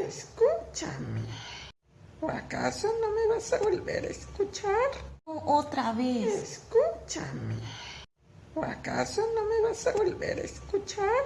Escúchame. ¿O acaso no me vas a volver a escuchar? Otra vez. Escúchame. ¿O acaso no me vas a volver a escuchar?